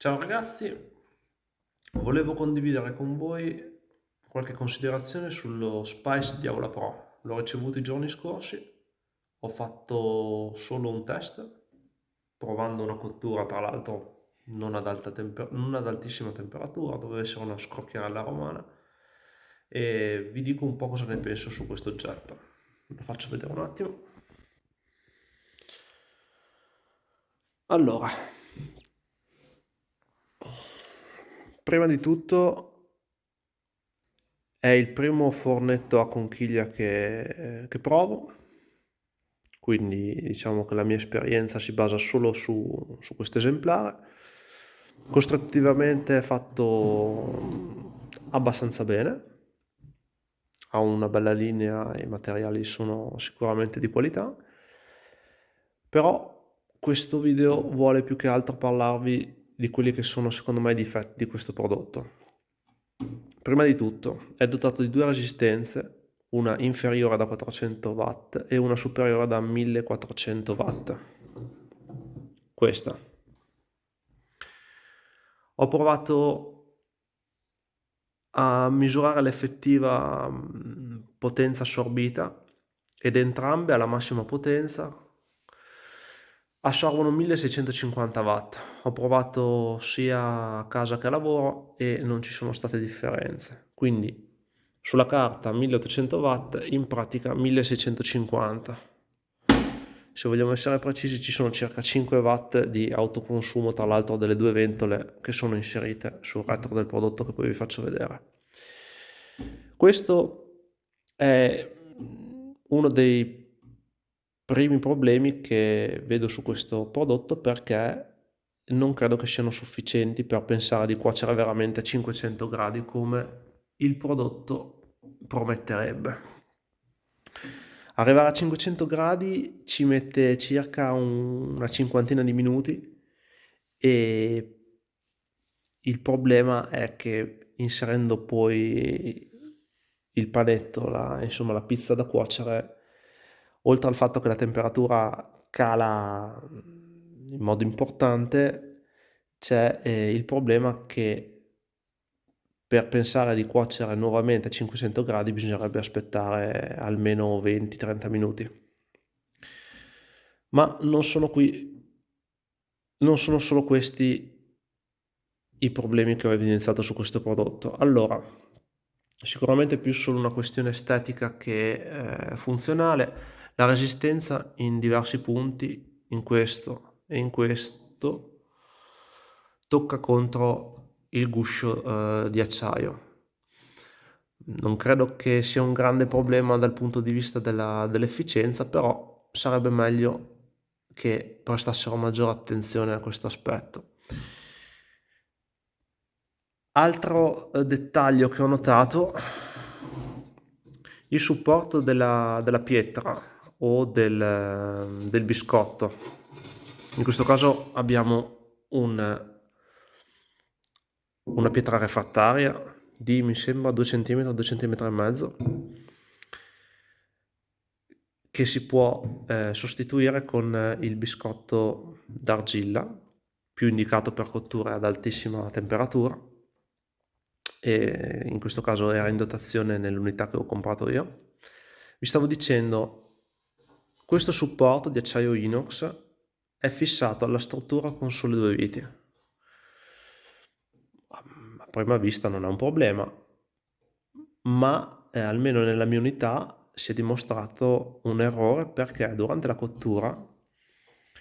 Ciao ragazzi, volevo condividere con voi qualche considerazione sullo Spice Diavola Pro. L'ho ricevuto i giorni scorsi, ho fatto solo un test, provando una cottura tra l'altro non, non ad altissima temperatura, doveva essere una scrocchiarella romana, e vi dico un po' cosa ne penso su questo oggetto. Lo faccio vedere un attimo. Allora, prima di tutto è il primo fornetto a conchiglia che, che provo, quindi diciamo che la mia esperienza si basa solo su, su questo esemplare. Costruttivamente è fatto abbastanza bene, ha una bella linea i materiali sono sicuramente di qualità, però questo video vuole più che altro parlarvi di quelli che sono secondo me i difetti di questo prodotto. Prima di tutto è dotato di due resistenze, una inferiore da 400 watt e una superiore da 1400 watt. Questa. Ho provato a misurare l'effettiva potenza assorbita ed entrambe alla massima potenza assorbono 1650 watt. Ho provato sia a casa che a lavoro e non ci sono state differenze. Quindi sulla carta 1800 watt, in pratica 1650. Se vogliamo essere precisi ci sono circa 5 watt di autoconsumo tra l'altro delle due ventole che sono inserite sul retro del prodotto che poi vi faccio vedere. Questo è uno dei primi problemi che vedo su questo prodotto perché non credo che siano sufficienti per pensare di cuocere veramente a 500 gradi come il prodotto prometterebbe. Arrivare a 500 gradi ci mette circa un, una cinquantina di minuti e il problema è che inserendo poi il panetto, la, insomma la pizza da cuocere, oltre al fatto che la temperatura cala in modo importante, c'è eh, il problema che per pensare di cuocere nuovamente a 500 gradi bisognerebbe aspettare almeno 20-30 minuti. Ma non sono qui, non sono solo questi i problemi che ho evidenziato su questo prodotto. Allora, sicuramente più solo una questione estetica che eh, funzionale la resistenza in diversi punti, in questo e in questo, tocca contro il guscio eh, di acciaio. Non credo che sia un grande problema dal punto di vista dell'efficienza, però sarebbe meglio che prestassero maggiore attenzione a questo aspetto. Altro eh, dettaglio che ho notato, il supporto della, della pietra o del, del biscotto. In questo caso abbiamo un, una pietra refrattaria di mi sembra 2 cm, 2 cm e mezzo che si può eh, sostituire con il biscotto d'argilla più indicato per cotture ad altissima temperatura e in questo caso era in dotazione nell'unità che ho comprato io vi stavo dicendo questo supporto di acciaio inox è fissato alla struttura con sole due viti. A prima vista non è un problema, ma eh, almeno nella mia unità si è dimostrato un errore perché durante la cottura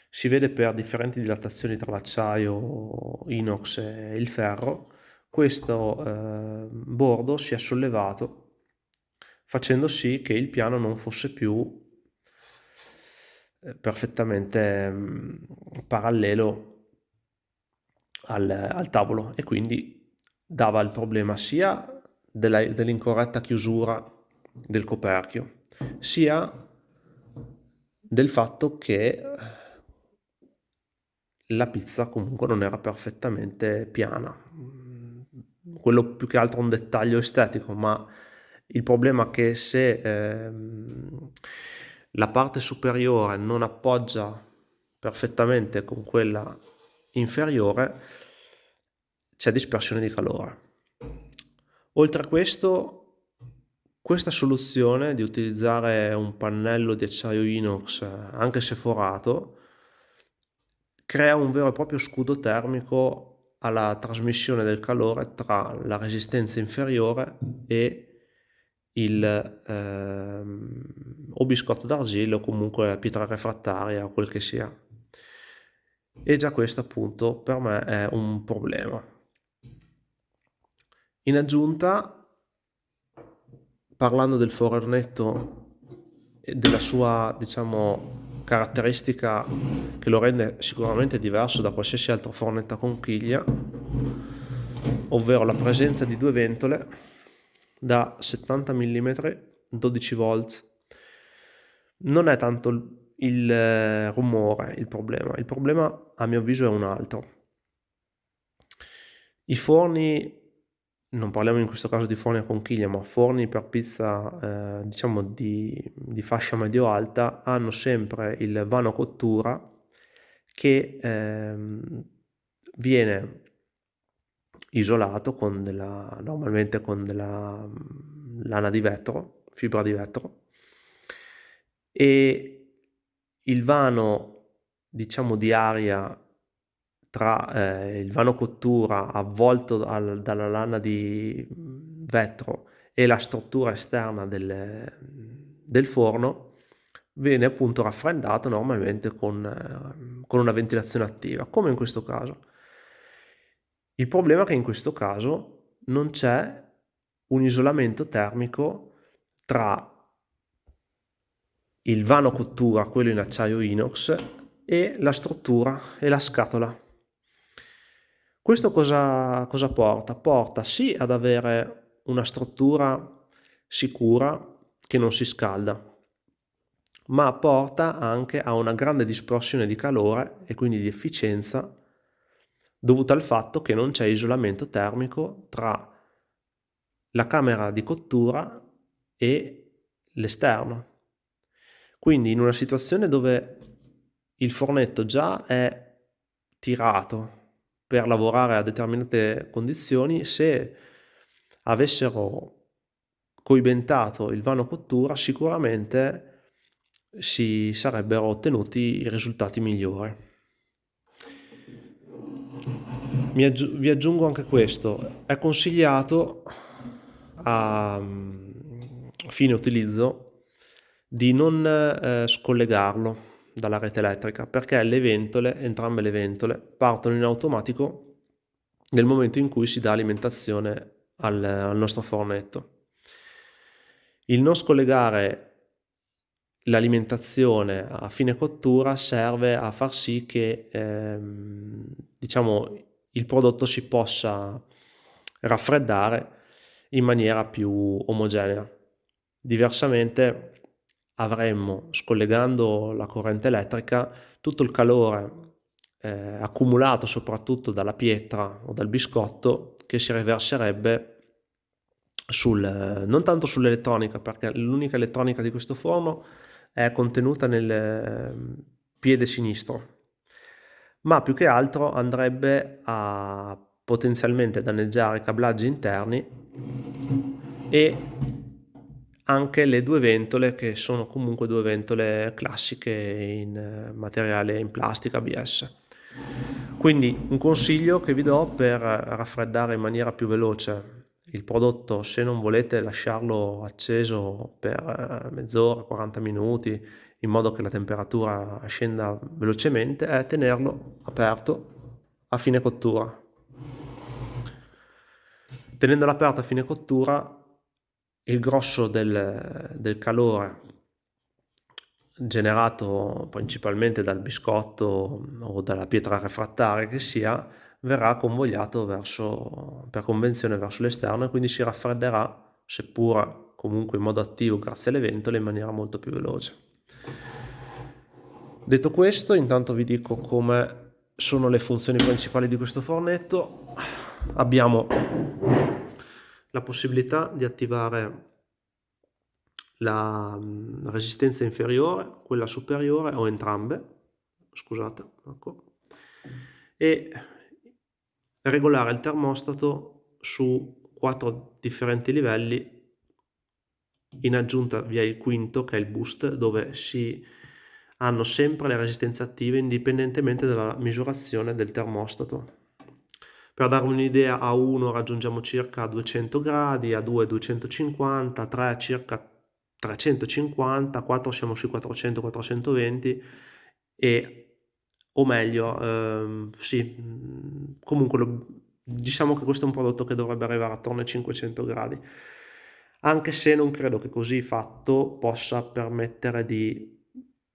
si vede per differenti dilatazioni tra l'acciaio inox e il ferro questo eh, bordo si è sollevato facendo sì che il piano non fosse più perfettamente mm, parallelo al, al, tavolo e quindi dava il problema sia dell'incorretta chiusura del coperchio sia del fatto che la pizza comunque non era perfettamente piana. Quello più che altro un dettaglio estetico ma il problema è che se ehm, la parte superiore non appoggia perfettamente con quella inferiore, c'è dispersione di calore. Oltre a questo, questa soluzione di utilizzare un pannello di acciaio inox, anche se forato, crea un vero e proprio scudo termico alla trasmissione del calore tra la resistenza inferiore e il ehm, o biscotto d'argilla o comunque pietra refrattaria o quel che sia. E già questo appunto per me è un problema. In aggiunta, parlando del fornetto e della sua, diciamo, caratteristica che lo rende sicuramente diverso da qualsiasi altro fornetto a conchiglia, ovvero la presenza di due ventole da 70 mm 12 volt. Non è tanto il eh, rumore il problema, il problema a mio avviso è un altro. I forni non parliamo in questo caso di forni a conchiglia, ma forni per pizza, eh, diciamo di, di fascia medio-alta, hanno sempre il vano cottura che ehm, viene isolato con della, normalmente con della mm, lana di vetro, fibra di vetro, e il vano, diciamo, di aria tra eh, il vano cottura avvolto al, dalla lana di vetro e la struttura esterna del, del forno viene appunto raffreddato normalmente con, eh, con una ventilazione attiva, come in questo caso. Il problema è che in questo caso non c'è un isolamento termico tra il vano cottura, quello in acciaio inox, e la struttura e la scatola questo cosa, cosa porta? Porta sì ad avere una struttura sicura che non si scalda, ma porta anche a una grande dispersione di calore e quindi di efficienza dovuta al fatto che non c'è isolamento termico tra la camera di cottura e l'esterno. Quindi in una situazione dove il fornetto già è tirato per lavorare a determinate condizioni, se avessero coibentato il vano cottura sicuramente si sarebbero ottenuti i risultati migliori. Aggi vi aggiungo anche questo, è consigliato a fine utilizzo di non eh, scollegarlo dalla rete elettrica perché le ventole, entrambe le ventole, partono in automatico nel momento in cui si dà alimentazione al, al nostro fornetto. Il non scollegare l'alimentazione a fine cottura serve a far sì che ehm, diciamo, il prodotto si possa raffreddare in maniera più omogenea. Diversamente avremmo, scollegando la corrente elettrica, tutto il calore eh, accumulato soprattutto dalla pietra o dal biscotto che si riverserebbe sul, non tanto sull'elettronica, perché l'unica elettronica di questo forno è contenuta nel ehm, piede sinistro, ma più che altro andrebbe a potenzialmente danneggiare i cablaggi interni e anche le due ventole che sono comunque due ventole classiche in eh, materiale in plastica ABS. Quindi un consiglio che vi do per raffreddare in maniera più veloce il prodotto se non volete lasciarlo acceso per eh, mezz'ora, 40 minuti in modo che la temperatura scenda velocemente è tenerlo aperto a fine cottura. Tenendolo aperto a fine cottura il grosso del, del calore generato principalmente dal biscotto o dalla pietra refrattaria che sia verrà convogliato verso, per convenzione verso l'esterno e quindi si raffredderà seppur comunque in modo attivo grazie alle ventole in maniera molto più veloce detto questo intanto vi dico come sono le funzioni principali di questo fornetto. Abbiamo la possibilità di attivare la mm, resistenza inferiore, quella superiore o entrambe, scusate, ecco, e regolare il termostato su quattro differenti livelli in aggiunta vi è il quinto che è il boost dove si hanno sempre le resistenze attive indipendentemente dalla misurazione del termostato. Per darvi un'idea a 1 raggiungiamo circa 200 gradi, a 2 250, a 3 circa 350, a 4 siamo sui 400-420 e o meglio, ehm, sì, comunque lo, diciamo che questo è un prodotto che dovrebbe arrivare attorno ai 500 gradi anche se non credo che così fatto possa permettere di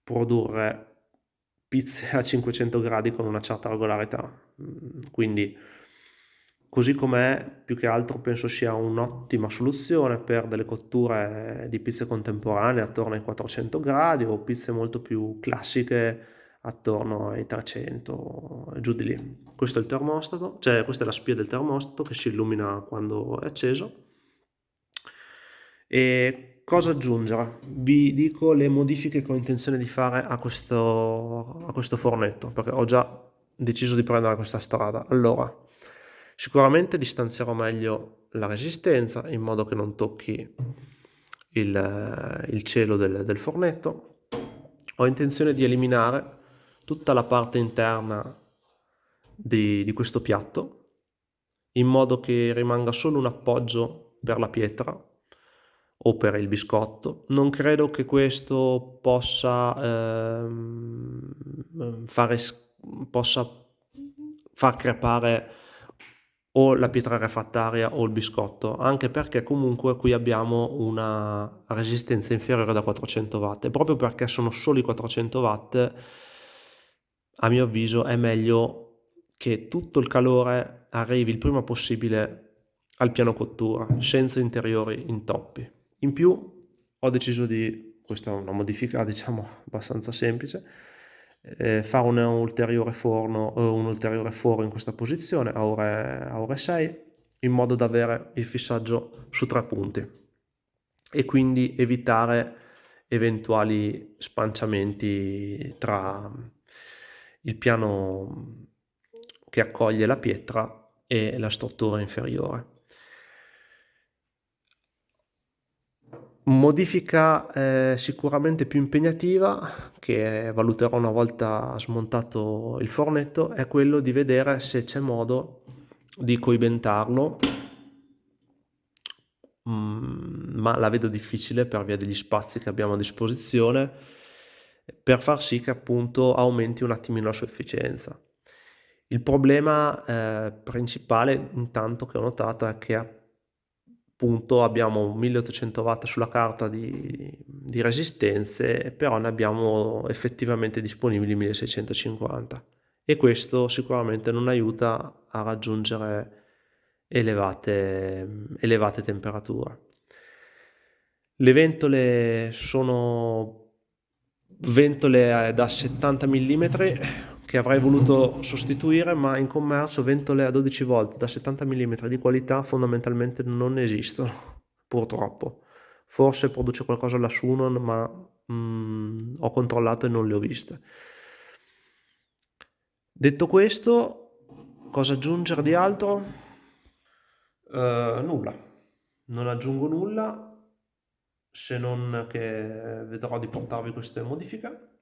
produrre pizze a 500 gradi con una certa regolarità. Mm, quindi così com'è, più che altro penso sia un'ottima soluzione per delle cotture di pizze contemporanee attorno ai 400 gradi o pizze molto più classiche attorno ai 300 giù di lì. Questo è il termostato, cioè questa è la spia del termostato che si illumina quando è acceso e cosa aggiungere? Vi dico le modifiche che ho intenzione di fare a questo, a questo fornetto, perché ho già deciso di prendere questa strada. Allora, sicuramente distanzierò meglio la resistenza in modo che non tocchi il, il cielo del, del fornetto. Ho intenzione di eliminare tutta la parte interna di, di questo piatto in modo che rimanga solo un appoggio per la pietra o per il biscotto. Non credo che questo possa, ehm, fare, possa far crepare o la pietra refrattaria o il biscotto, anche perché comunque qui abbiamo una resistenza inferiore da 400 watt e proprio perché sono solo i 400 watt, a mio avviso è meglio che tutto il calore arrivi il prima possibile al piano cottura, senza interiori intoppi. In più ho deciso di, questa è una modifica diciamo abbastanza semplice, eh, fare un ulteriore forno, eh, un ulteriore foro in questa posizione a ore, a ore 6 in modo da avere il fissaggio su tre punti e quindi evitare eventuali spanciamenti tra il piano che accoglie la pietra e la struttura inferiore. Modifica eh, sicuramente più impegnativa, che valuterò una volta smontato il fornetto, è quello di vedere se c'è modo di coibentarlo, mm, ma la vedo difficile per via degli spazi che abbiamo a disposizione, per far sì che appunto aumenti un attimino la sua efficienza. Il problema eh, principale intanto che ho notato è che punto abbiamo 1800 watt sulla carta di, di resistenze, però ne abbiamo effettivamente disponibili 1650 e questo sicuramente non aiuta a raggiungere elevate, elevate temperature. Le ventole sono ventole da 70 mm che avrei voluto sostituire, ma in commercio ventole a 12 volt da 70 mm di qualità fondamentalmente non esistono, purtroppo. Forse produce qualcosa la Sunon, ma mm, ho controllato e non le ho viste. Detto questo, cosa aggiungere di altro? Uh, nulla, non aggiungo nulla se non che vedrò di portarvi queste modifiche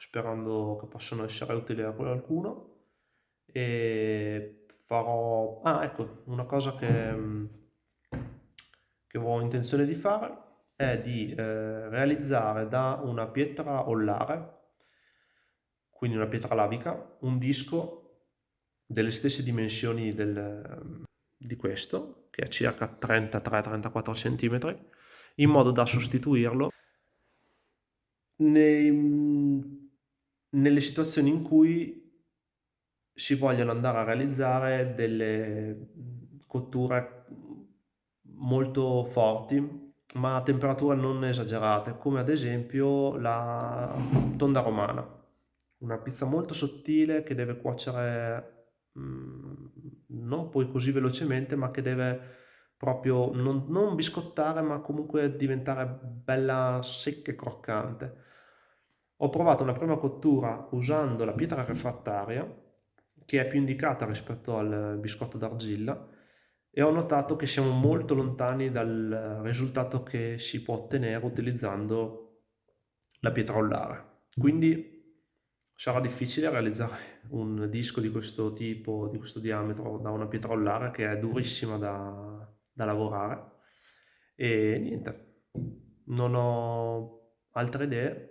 sperando che possano essere utili a qualcuno. E farò... Ah, ecco, una cosa che, che ho intenzione di fare è di eh, realizzare da una pietra ollare, quindi una pietra lavica, un disco delle stesse dimensioni del, di questo, che è circa 33-34 cm, in modo da sostituirlo nei, nelle situazioni in cui si vogliono andare a realizzare delle cotture molto forti ma a temperature non esagerate come ad esempio la tonda romana. Una pizza molto sottile che deve cuocere mm, non poi così velocemente ma che deve proprio non, non biscottare ma comunque diventare bella secca e croccante ho provato una prima cottura usando la pietra refrattaria che è più indicata rispetto al biscotto d'argilla e ho notato che siamo molto lontani dal risultato che si può ottenere utilizzando la pietra ollare. Quindi sarà difficile realizzare un disco di questo tipo, di questo diametro da una pietra ollare che è durissima da, da lavorare e niente, non ho altre idee,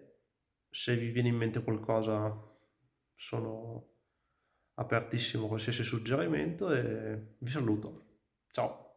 se vi viene in mente qualcosa sono apertissimo a qualsiasi suggerimento e vi saluto. Ciao!